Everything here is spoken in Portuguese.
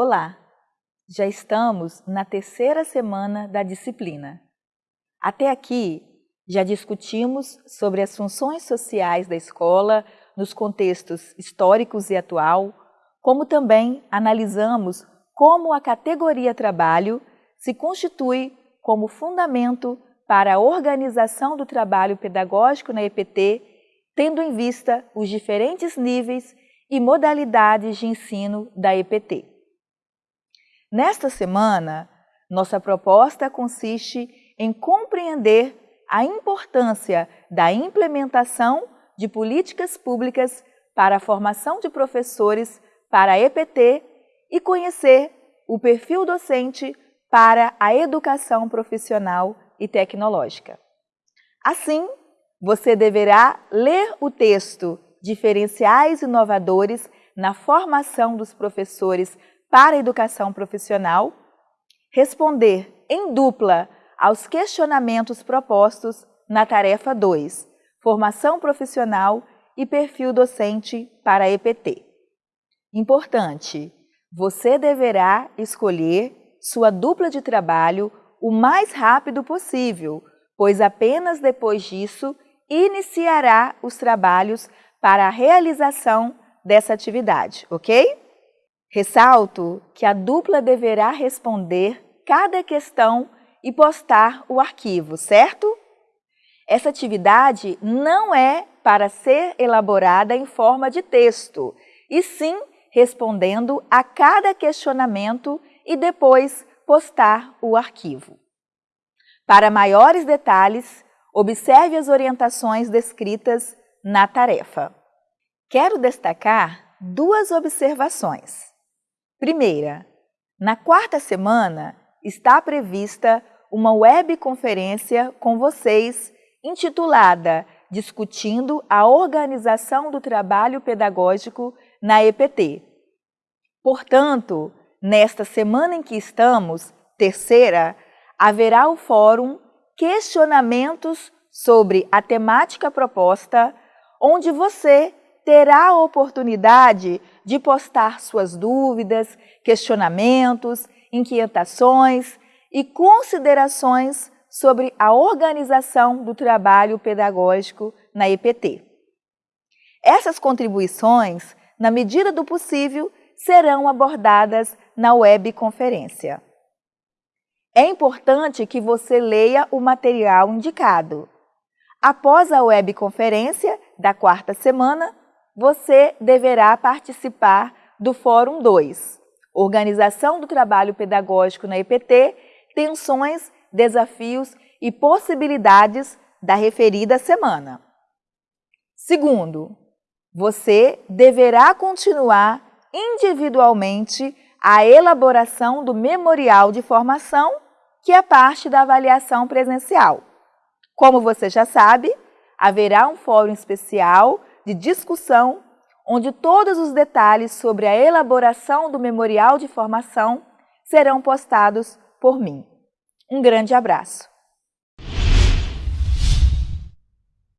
Olá! Já estamos na terceira semana da disciplina. Até aqui, já discutimos sobre as funções sociais da escola nos contextos históricos e atual, como também analisamos como a categoria trabalho se constitui como fundamento para a organização do trabalho pedagógico na EPT, tendo em vista os diferentes níveis e modalidades de ensino da EPT. Nesta semana, nossa proposta consiste em compreender a importância da implementação de políticas públicas para a formação de professores para a EPT e conhecer o perfil docente para a educação profissional e tecnológica. Assim, você deverá ler o texto Diferenciais Inovadores na Formação dos Professores para a Educação Profissional, responder em dupla aos questionamentos propostos na tarefa 2, Formação Profissional e Perfil Docente para a EPT. Importante, você deverá escolher sua dupla de trabalho o mais rápido possível, pois apenas depois disso iniciará os trabalhos para a realização dessa atividade, ok? Ressalto que a dupla deverá responder cada questão e postar o arquivo, certo? Essa atividade não é para ser elaborada em forma de texto, e sim respondendo a cada questionamento e depois postar o arquivo. Para maiores detalhes, observe as orientações descritas na tarefa. Quero destacar duas observações. Primeira, na quarta semana está prevista uma webconferência com vocês intitulada Discutindo a Organização do Trabalho Pedagógico na EPT. Portanto, nesta semana em que estamos, terceira, haverá o fórum Questionamentos sobre a temática proposta, onde você terá a oportunidade de postar suas dúvidas, questionamentos, inquietações e considerações sobre a organização do trabalho pedagógico na EPT. Essas contribuições, na medida do possível, serão abordadas na webconferência. É importante que você leia o material indicado. Após a webconferência da quarta semana, você deverá participar do Fórum 2, Organização do Trabalho Pedagógico na EPT, Tensões, Desafios e Possibilidades da referida semana. Segundo, você deverá continuar individualmente a elaboração do memorial de formação, que é parte da avaliação presencial. Como você já sabe, haverá um fórum especial de discussão, onde todos os detalhes sobre a elaboração do memorial de formação serão postados por mim. Um grande abraço!